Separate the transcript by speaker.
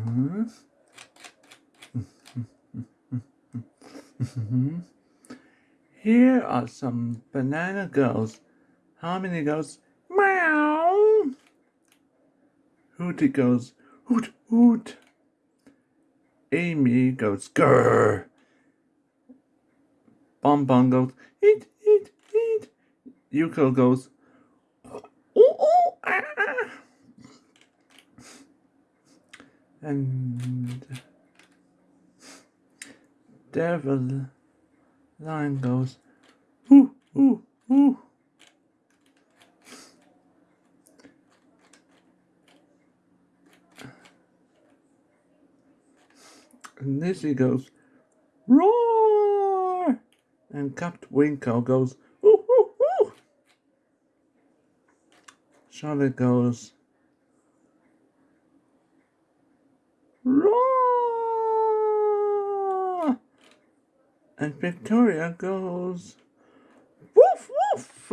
Speaker 1: Mm-hmm. Here are some banana girls. How many goes, meow. Hootie goes, hoot, hoot. Amy goes, grrr. Bonbon goes, eat, eat, eat. Yuko goes, ooh, ooh, ah, ah. And Devil line goes, ooh, ooh, ooh. And Lizzie goes, roar! And Captain Winkle goes, ooh, ooh, ooh! Charlotte goes, And Victoria goes, woof, woof!